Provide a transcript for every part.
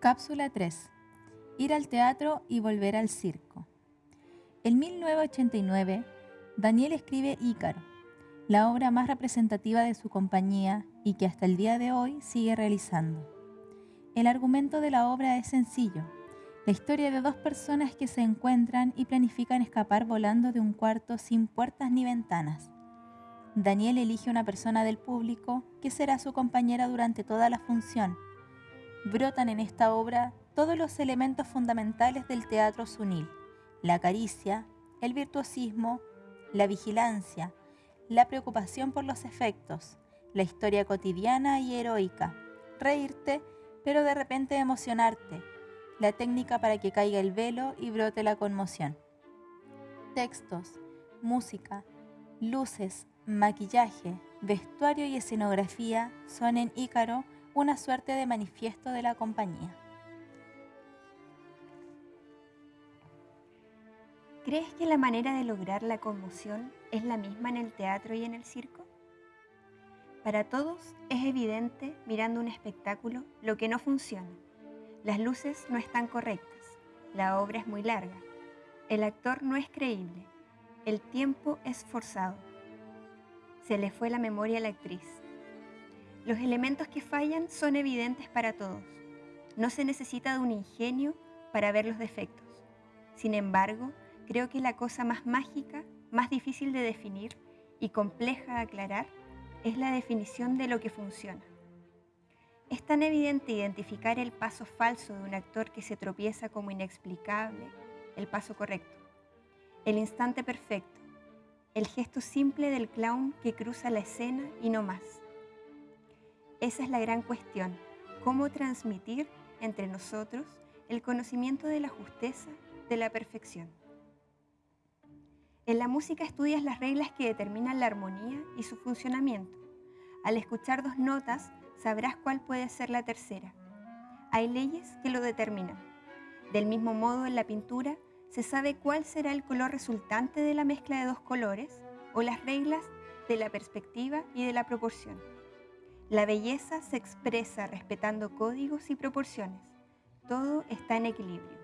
Cápsula 3. Ir al teatro y volver al circo. En 1989, Daniel escribe Ícaro, la obra más representativa de su compañía y que hasta el día de hoy sigue realizando. El argumento de la obra es sencillo, la historia de dos personas que se encuentran y planifican escapar volando de un cuarto sin puertas ni ventanas. Daniel elige una persona del público que será su compañera durante toda la función brotan en esta obra todos los elementos fundamentales del teatro sunil, la caricia, el virtuosismo, la vigilancia, la preocupación por los efectos, la historia cotidiana y heroica, reírte, pero de repente emocionarte, la técnica para que caiga el velo y brote la conmoción. Textos, música, luces, maquillaje, vestuario y escenografía son en Ícaro una suerte de manifiesto de la compañía. ¿Crees que la manera de lograr la conmoción es la misma en el teatro y en el circo? Para todos es evidente, mirando un espectáculo, lo que no funciona. Las luces no están correctas, la obra es muy larga, el actor no es creíble, el tiempo es forzado. Se le fue la memoria a la actriz, los elementos que fallan son evidentes para todos. No se necesita de un ingenio para ver los defectos. Sin embargo, creo que la cosa más mágica, más difícil de definir y compleja de aclarar es la definición de lo que funciona. Es tan evidente identificar el paso falso de un actor que se tropieza como inexplicable, el paso correcto, el instante perfecto, el gesto simple del clown que cruza la escena y no más. Esa es la gran cuestión, cómo transmitir entre nosotros el conocimiento de la justeza, de la perfección. En la música estudias las reglas que determinan la armonía y su funcionamiento. Al escuchar dos notas, sabrás cuál puede ser la tercera. Hay leyes que lo determinan. Del mismo modo, en la pintura, se sabe cuál será el color resultante de la mezcla de dos colores o las reglas de la perspectiva y de la proporción. La belleza se expresa respetando códigos y proporciones. Todo está en equilibrio.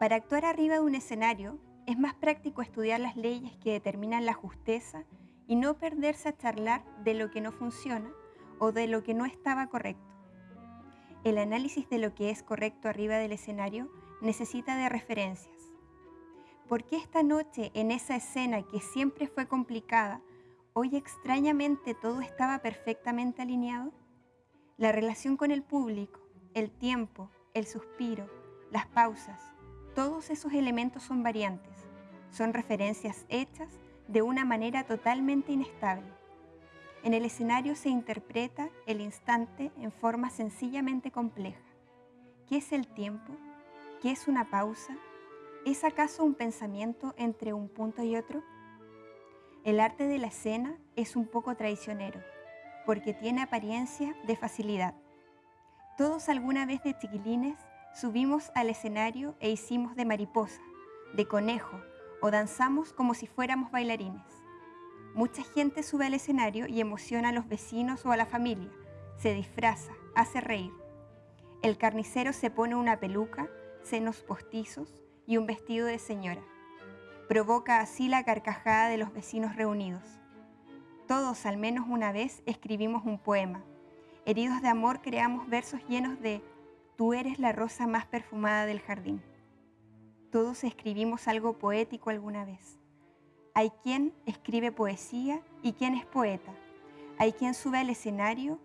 Para actuar arriba de un escenario, es más práctico estudiar las leyes que determinan la justeza y no perderse a charlar de lo que no funciona o de lo que no estaba correcto. El análisis de lo que es correcto arriba del escenario necesita de referencias. ¿Por qué esta noche en esa escena que siempre fue complicada hoy extrañamente todo estaba perfectamente alineado? La relación con el público, el tiempo, el suspiro, las pausas, todos esos elementos son variantes, son referencias hechas de una manera totalmente inestable. En el escenario se interpreta el instante en forma sencillamente compleja. ¿Qué es el tiempo? ¿Qué es una pausa? ¿Es acaso un pensamiento entre un punto y otro? El arte de la escena es un poco traicionero, porque tiene apariencia de facilidad. Todos alguna vez de chiquilines subimos al escenario e hicimos de mariposa, de conejo o danzamos como si fuéramos bailarines. Mucha gente sube al escenario y emociona a los vecinos o a la familia, se disfraza, hace reír. El carnicero se pone una peluca, senos postizos y un vestido de señora provoca así la carcajada de los vecinos reunidos. Todos al menos una vez escribimos un poema. Heridos de amor creamos versos llenos de Tú eres la rosa más perfumada del jardín. Todos escribimos algo poético alguna vez. Hay quien escribe poesía y quien es poeta. Hay quien sube al escenario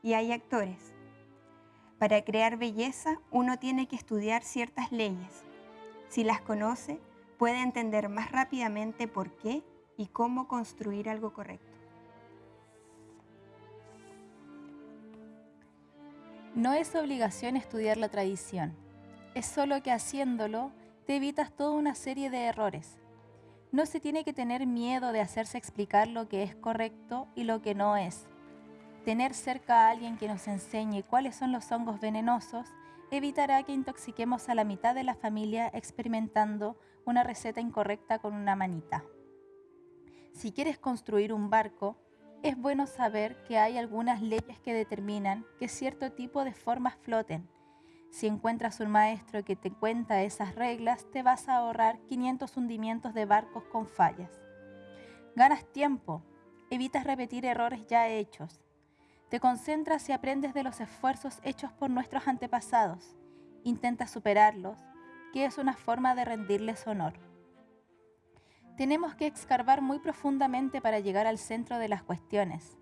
y hay actores. Para crear belleza uno tiene que estudiar ciertas leyes. Si las conoce, puede entender más rápidamente por qué y cómo construir algo correcto. No es obligación estudiar la tradición, es solo que haciéndolo te evitas toda una serie de errores. No se tiene que tener miedo de hacerse explicar lo que es correcto y lo que no es. Tener cerca a alguien que nos enseñe cuáles son los hongos venenosos evitará que intoxiquemos a la mitad de la familia experimentando una receta incorrecta con una manita. Si quieres construir un barco, es bueno saber que hay algunas leyes que determinan que cierto tipo de formas floten Si encuentras un maestro que te cuenta esas reglas, te vas a ahorrar 500 hundimientos de barcos con fallas. Ganas tiempo, evitas repetir errores ya hechos. Te concentras y aprendes de los esfuerzos hechos por nuestros antepasados. Intentas superarlos, que es una forma de rendirles honor. Tenemos que excavar muy profundamente para llegar al centro de las cuestiones.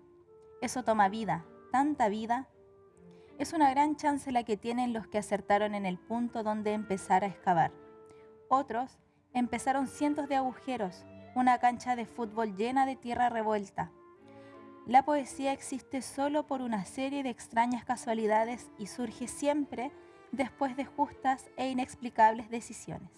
Eso toma vida, tanta vida. Es una gran chance la que tienen los que acertaron en el punto donde empezar a excavar. Otros empezaron cientos de agujeros, una cancha de fútbol llena de tierra revuelta. La poesía existe solo por una serie de extrañas casualidades y surge siempre después de justas e inexplicables decisiones.